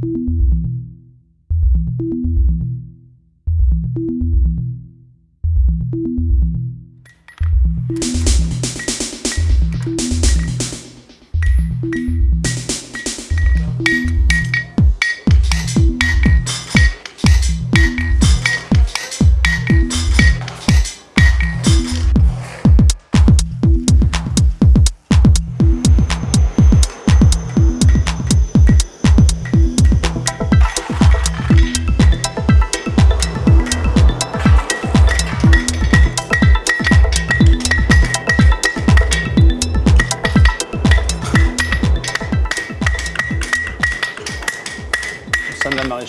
de la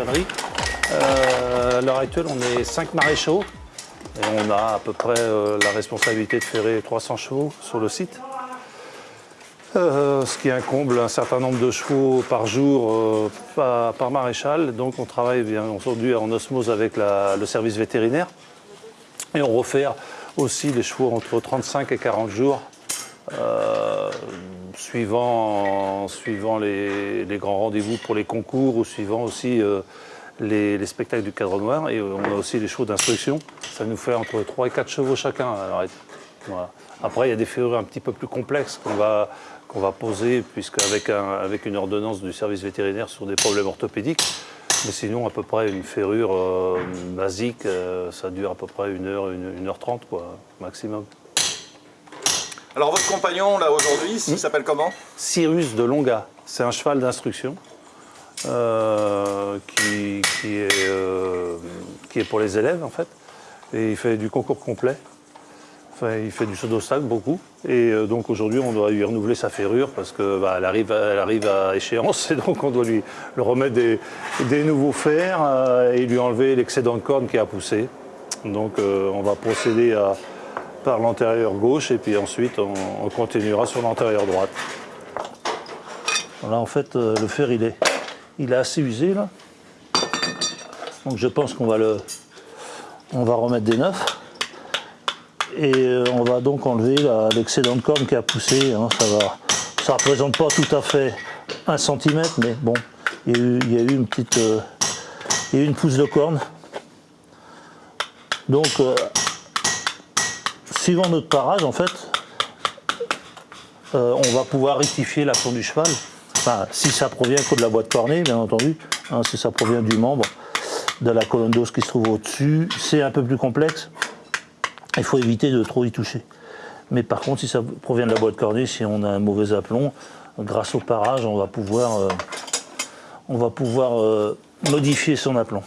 Euh, à l'heure actuelle, on est 5 maréchaux et on a à peu près euh, la responsabilité de ferrer 300 chevaux sur le site. Euh, ce qui incombe un certain nombre de chevaux par jour par, maréchal. Donc on travaille bien aujourd'hui en osmose avec le service vétérinaire. Et on refait aussi les chevaux entre 35 et 40 jours suivant, suivant les, grands rendez-vous pour les concours ou suivant aussi euh, les, les, spectacles du cadre noir. Et on a aussi les chevaux d'instruction. Ça nous fait entre 3 et 4 chevaux chacun. Après, il y a des ferrures un petit peu plus complexes qu'on va, va poser, puisqu'avec un, avec une ordonnance du service vétérinaire sur des problèmes orthopédiques. Mais sinon, à peu près une ferrure euh, basique, euh, ça dure à peu près 1 heure, 1 heure 30 quoi, maximum. Alors votre compagnon là aujourd'hui, il s'appelle comment? Cyrus de Longa. C'est un cheval d'instruction euh, qui, qui, est, euh, qui est pour les élèves en fait. Et il fait du concours complet. Enfin, il fait du saut d'obstacle beaucoup. Et euh, donc aujourd'hui, on doit lui renouveler sa ferrure parce qu'elle bah, arrive, elle arrive à échéance. Et donc on doit lui, lui remettre des, des, nouveaux fers euh, et lui enlever l'excédent de corne qui a poussé. Donc euh, on va procéder à par l'antérieur gauche et puis ensuite on, on continuera sur l'antérieur droite. Là en fait euh, le fer il est, il est assez usé là. Donc je pense qu'on va le on va remettre des neufs. Et euh, on va donc enlever l'excédent de corne qui a poussé. Hein, ça va. Ça représente pas tout à fait un centimètre, mais bon, il y a eu, il y a eu une petite. Euh, il y a eu une pousse de corne. Donc suivant notre parage, en fait, euh, on va pouvoir rectifier l'action du cheval. Si ça provient que de la boîte cornée, bien entendu, hein, si ça provient du membre, de la colonne d'os qui se trouve au-dessus, c'est un peu plus complexe. Il faut éviter de trop y toucher. Mais par contre, si ça provient de la boîte cornée, si on a un mauvais aplomb, grâce au parage, on va pouvoir, euh, euh, modifier son aplomb.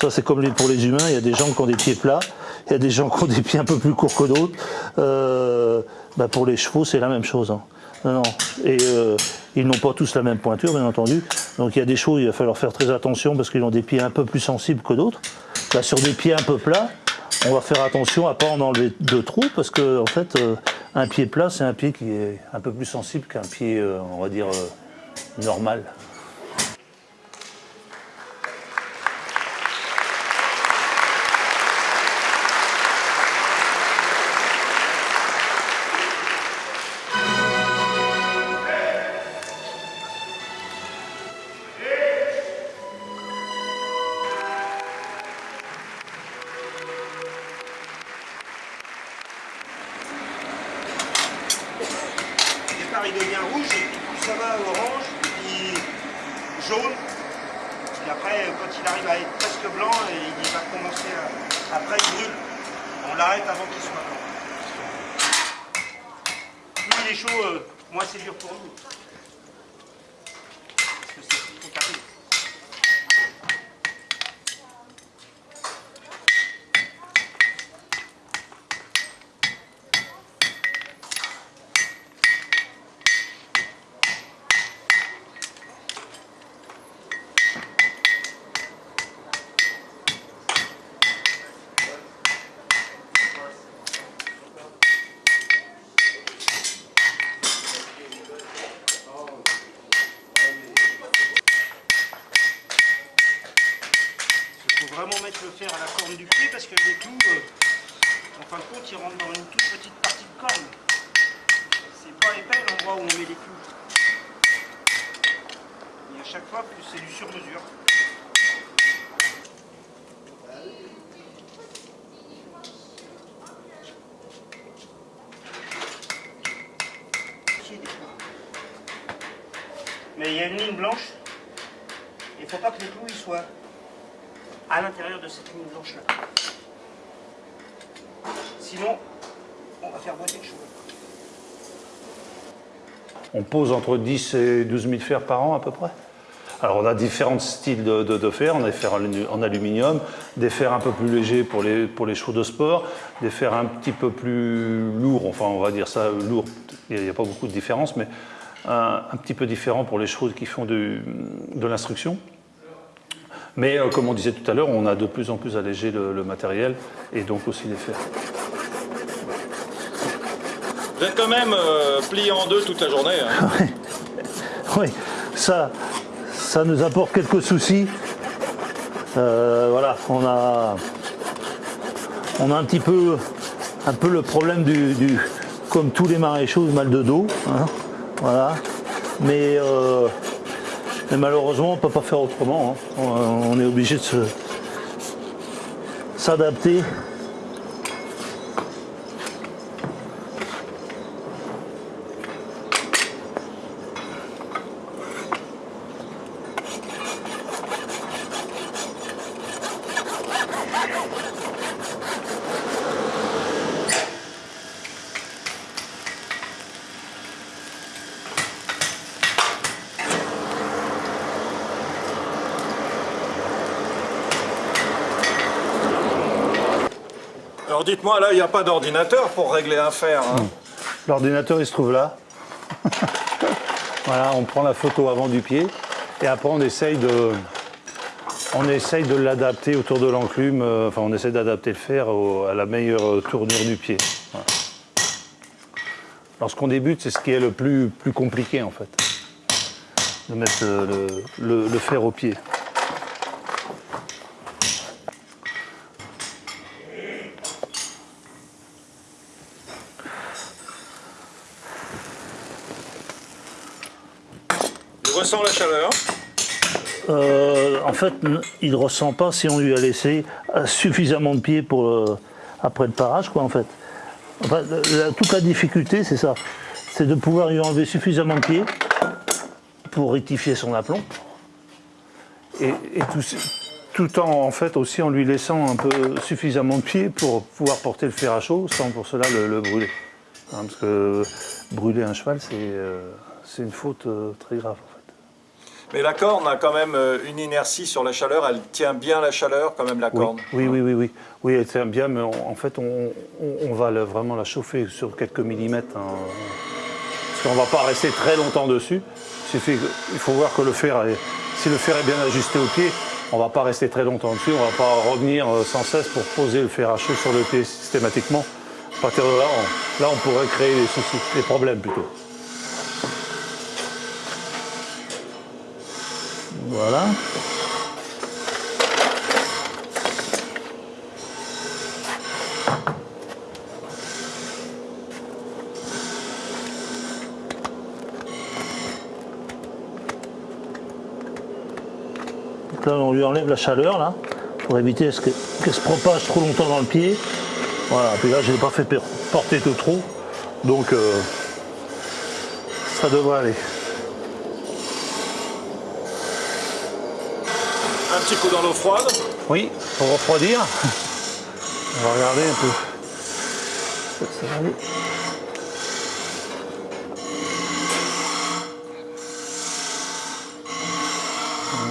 Ça, c'est comme pour les humains, il y a des gens qui ont des pieds plats, il y a des gens qui ont des pieds un peu plus courts que d'autres. Euh, bah pour les chevaux, c'est la même chose. Hein. Non. Et euh, ils n'ont pas tous la même pointure, bien entendu. Donc il y a des chevaux, il va falloir faire très attention parce qu'ils ont des pieds un peu plus sensibles que d'autres. Sur des pieds un peu plats, on va faire attention à ne pas en enlever de trous parce que en fait, euh, un pied plat, c'est un pied qui est un peu plus sensible qu'un pied, on va dire, normal. Blanc, il va commencer à... Après, il brûle. On l'arrête avant qu'il soit blanc. Plus il est chaud, euh, moins c'est dur pour nous. Parce que c'est trop carré. vraiment mettre le fer à la corne du pied parce que les clous, euh, en fin de compte, ils rentrent dans une toute petite partie de corne. C'est pas épais l'endroit où on met les clous. Et à chaque fois, plus c'est du sur-mesure. Mais il y a une ligne blanche. Il ne faut pas que les clous ils soient à l'intérieur de cette ligne blanche là. Sinon, on va faire boiter le cheveu. On pose entre 10 et 12 000 fers par an à peu près? Alors on a différents styles de, de- de fer, on a des fers en alu- en aluminium, des fers un peu plus légers pour les, pour les chevaux de sport, des fers un petit peu plus lourds, enfin on va dire ça lourd, il n'y a, pas beaucoup de différence, mais un, un petit peu différent pour les chevaux qui font du- de l'instruction. Mais euh, comme on disait tout à l'heure, on a de plus en plus allégé le, le matériel et donc aussi les fers. Vous êtes quand même euh, plié en deux toute la journée. hein. Oui, ça, ça nous apporte quelques soucis. Euh, voilà, on a, on a un petit peu, un peu le problème du, du- comme tous les maréchaux, mal de dos. hein, voilà. Mais, euh, mais malheureusement, on ne peut pas faire autrement. hein. On, on est obligé de se s'adapter. Dites-moi, là, il n'y a pas d'ordinateur pour régler un fer. hein. L'ordinateur, il se trouve là. voilà, on prend la photo avant du pied et après on essaye de, on essaye de l'adapter autour de l'enclume. euh, Enfin, on essaye d'adapter le fer à la meilleure tournure du pied. Lorsqu'on débute, c'est ce qui est le plus, plus compliqué en fait, de mettre le fer au pied. Euh, en fait, il ne ressent pas si on lui a laissé euh, suffisamment de pieds pour euh, après le parage, quoi, en fait. La- toute la difficulté, c'est ça. C'est de pouvoir lui enlever suffisamment de pieds pour rectifier son aplomb. Et, tout, en, en fait, aussi en lui laissant un peu suffisamment de pieds pour pouvoir porter le fer à chaud sans pour cela le, le brûler. Hein, parce que brûler un cheval, c'est une faute très grave. Mais la corne a quand même euh, une inertie sur la chaleur. Elle tient bien la chaleur, quand même, la Oui, corne. oui, oui, oui, oui. Oui, elle tient bien, mais on- en fait, on, on- on va le- vraiment la chauffer sur quelques millimètres. hein. Parce qu'on ne va pas rester très longtemps dessus. Il, suffit que- il faut voir que le fer, est- si le fer est bien ajusté au pied, on ne va pas rester très longtemps dessus. On ne va pas revenir euh, sans cesse pour poser le fer à chaud sur le pied systématiquement. À partir de là, on, là, on pourrait créer des soucis, des problèmes plutôt. Voilà. Donc là, on lui enlève la chaleur, là, pour éviter que- qu'elle se propage trop longtemps dans le pied. Voilà, puis là, je n'ai pas fait porter de trop, donc euh, ça devrait aller. Petit coup dans l'eau froide. Oui, pour refroidir. On va regarder un peu.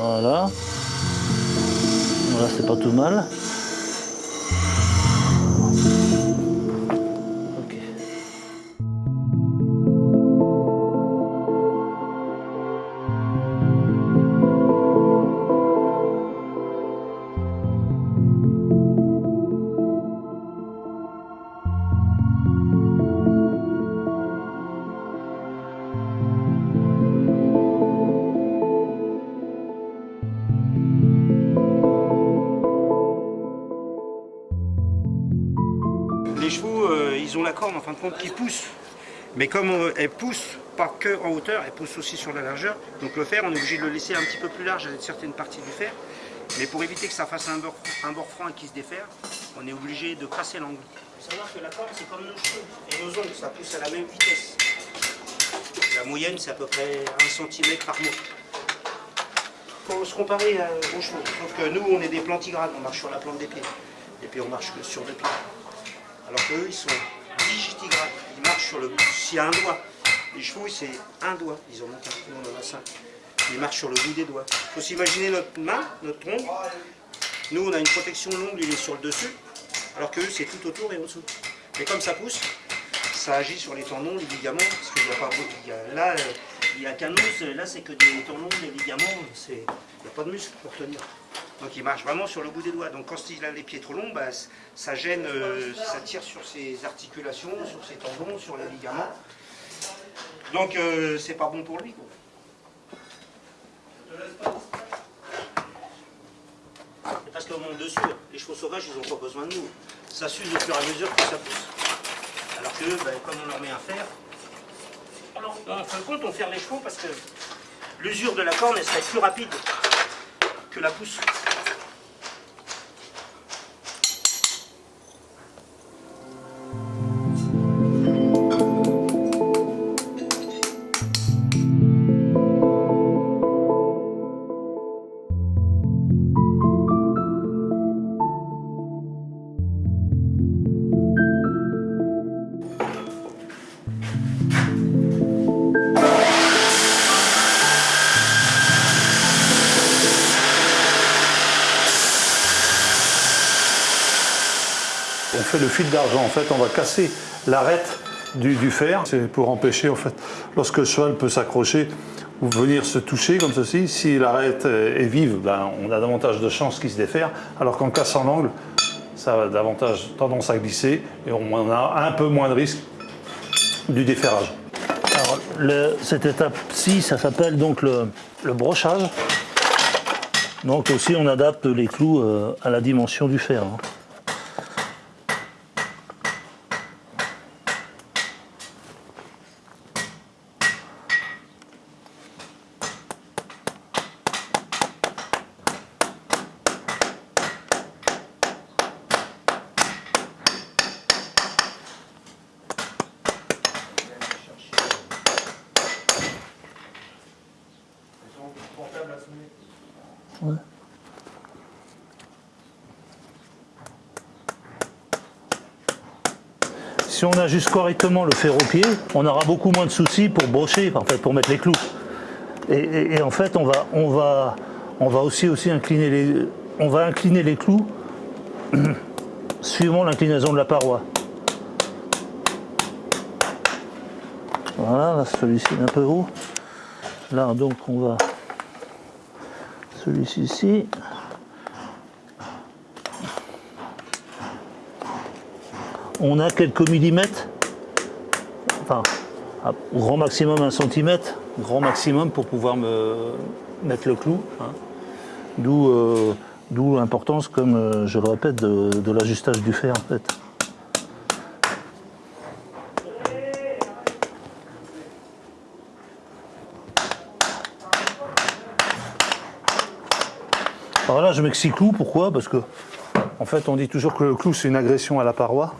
Voilà. Voilà, c'est pas tout mal. Les chevaux, euh, ils ont la corne en fin de compte qui pousse. Mais comme on- elle pousse pas que en hauteur, elle pousse aussi sur la largeur. Donc le fer, on est obligé de le laisser un petit peu plus large avec certaines parties du fer. Mais pour éviter que ça fasse un bord, un bord franc et qu'il se défaire, on est obligé de casser l'angle. Il faut savoir que la corde, c'est comme nos cheveux et nos ongles, ça pousse à la même vitesse. La moyenne, c'est à peu près 1 cm par mois. Faut se comparer euh, aux chevaux. Sauf que nous, on est des plantigrades, on marche sur la plante des pieds. Et puis on marche sur le pied. Alors qu'eux, ils sont digitigrades. Ils marchent sur le bout. S'il y a un doigt. Les chevaux, c'est un doigt. Ils en ont qu'un. Nous, on en a cinq. Ils marchent sur le bout des doigts. Il faut s'imaginer notre main, notre tronc. Nous, on a une protection longue, il est sur le dessus. Alors que eux, c'est tout autour et en dessous. Et comme ça pousse, ça agit sur les tendons, les ligaments. Parce qu'il n'y a pas beaucoup. Là, euh, il n'y a qu'un os. Là, c'est que des tendons, des ligaments. Il n'y a pas de muscle pour tenir. Donc il marche vraiment sur le bout des doigts. Donc quand il a les pieds trop longs, bah, ça gêne, euh, ça tire sur ses articulations, sur ses tendons, sur les ligaments. Donc euh, c'est pas bon pour lui. parce qu'on manque de. Les chevaux sauvages, ils n'ont pas besoin de nous. Ça s'use au fur et à mesure que ça pousse. Alors que bah, comme on leur met un fer, alors, en fin de compte, on ferme les chevaux parce que l'usure de la corne, elle serait plus rapide que la pousse. Fait le fil d'argent, en fait, on va casser l'arête du, fer. C'est pour empêcher, en fait, lorsque le cheval peut s'accrocher ou venir se toucher comme ceci, si l'arête est vive, ben, on a davantage de chances qu'il se défaire, alors qu'en cassant l'angle, ça a davantage tendance à glisser et on a un peu moins de risque du déferrage. Alors, cette étape-ci, ça s'appelle donc le, brochage. Donc aussi, on adapte les clous euh, à la dimension du fer. Si on ajuste correctement le fer au pied, on aura beaucoup moins de soucis pour brocher, en fait, pour mettre les clous. Et, en fait, on va, on va, on va aussi, aussi incliner les, on va incliner les clous suivant l'inclinaison de la paroi. Voilà, là, celui-ci est un peu haut. Là, donc, on va celui-ci ici. On a quelques millimètres, enfin, grand maximum un centimètre, grand maximum pour pouvoir me mettre le clou. hein. D'où euh, d'où l'importance, comme euh, je le répète, de, de l'ajustage du fer en fait. Là, je mets que six clous, pourquoi? Parce que, en fait, on dit toujours que le clou, c'est une agression à la paroi.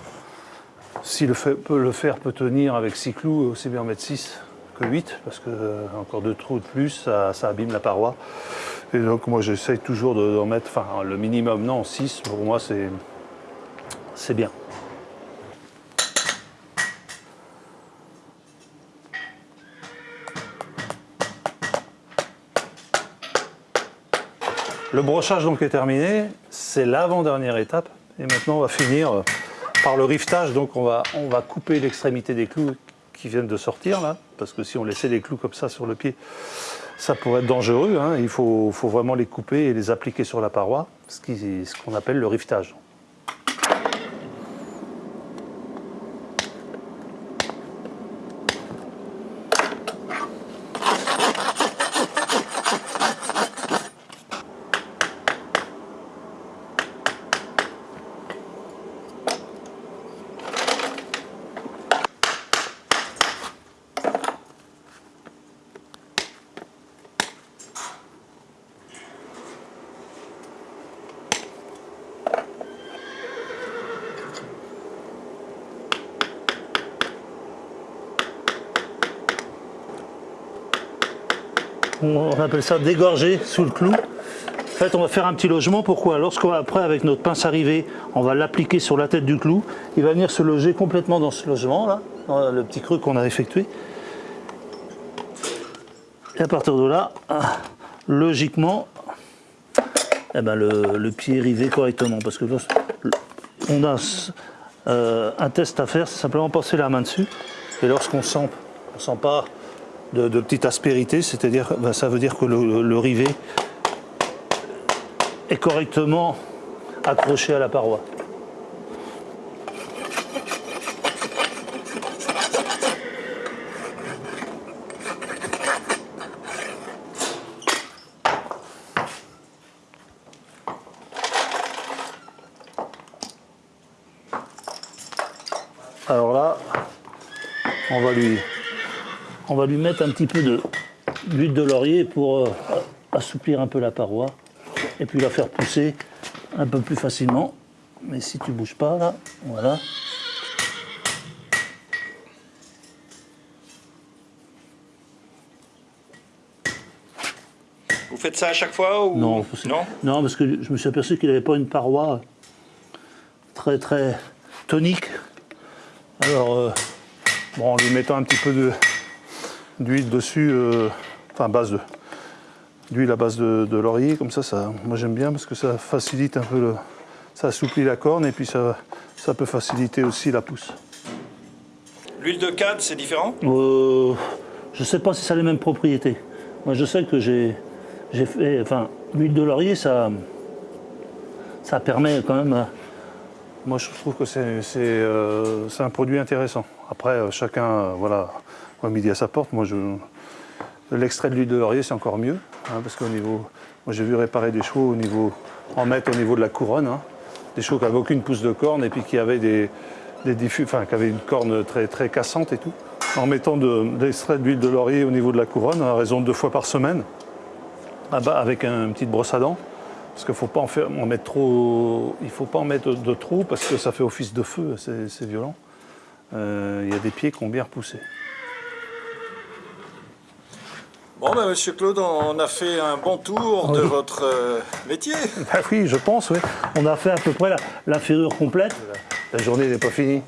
Si le le fer peut tenir avec 6 clous, aussi bien en mettre 6 que 8, parce que euh, encore deux trous de plus, ça, abîme la paroi. Et donc moi j'essaye toujours de- d'en mettre, enfin le minimum non, 6, pour moi c'est bien. Le brochage donc est terminé, c'est l'avant-dernière étape. Et maintenant on va finir euh, par le rivetage, donc on va, couper l'extrémité des clous qui viennent de sortir là, parce que si on laissait les clous comme ça sur le pied, ça pourrait être dangereux. hein. Il faut, vraiment les couper et les appliquer sur la paroi, ce qu'on appelle le rivetage. On appelle ça dégorger sous le clou. En fait, on va faire un petit logement. Pourquoi? Lorsqu'on après, avec notre pince arrivée, on va l'appliquer sur la tête du clou, il va venir se loger complètement dans ce logement là, dans le petit creux qu'on a effectué. Et à partir de là, logiquement, eh ben le, pied est rivé correctement. Parce que on a euh, un test à faire, c'est simplement passer la main dessus. Et lorsqu'on sent, de, petite aspérité, c'est-à-dire, ben, ça veut dire que le rivet est correctement accroché à la paroi. Alors là, on va lui, on va lui mettre un petit peu de- d'huile de laurier pour euh, assouplir un peu la paroi et puis la faire pousser un peu plus facilement. Mais si tu bouges pas là, voilà. Vous faites ça à chaque fois ou... Non, Non non, parce que je me suis aperçu qu'il n'avait pas une paroi très très tonique. Alors, euh, Bon, en lui mettant un petit peu de- d'huile dessus, euh, enfin base de d'huile à base de, de laurier, comme ça, ça, moi j'aime bien parce que ça facilite un peu le, ça assouplit la corne et puis ça, ça peut faciliter aussi la pousse. L'huile de canne, c'est différent? Euh, je ne sais pas si ça a les mêmes propriétés. Moi, je sais que j'ai j'ai fait. Enfin, l'huile de laurier, ça, ça permet quand même. Moi, je trouve que c'est c'est, euh, un produit intéressant. Après, chacun, voilà, voit midi à sa porte. Moi, je, l'extrait de l'huile de laurier, c'est encore mieux, hein, parce qu'au niveau, moi, j'ai vu réparer des chevaux au niveau, en mettre au niveau de la couronne, hein, des chevaux qui n'avaient aucune pousse de corne et puis qui avaient des, diffus, enfin, qui avaient une corne très, très cassante et tout. En mettant de, de l'extrait d'huile de laurier au niveau de la couronne, à raison de deux fois par semaine, ah bah, avec un- une petite brosse à dents. Parce qu'il ne faut pas en, mettre trop. Il faut pas en mettre de trop parce que ça fait office de feu, c'est c'est violent. Euh, Il y a des pieds qui ont bien repoussé. Bon, ben, monsieur Claude, on a fait un bon tour de votre euh, métier. Ah oui, je pense, oui. On a fait à peu près la, la ferrure complète. La journée n'est pas finie.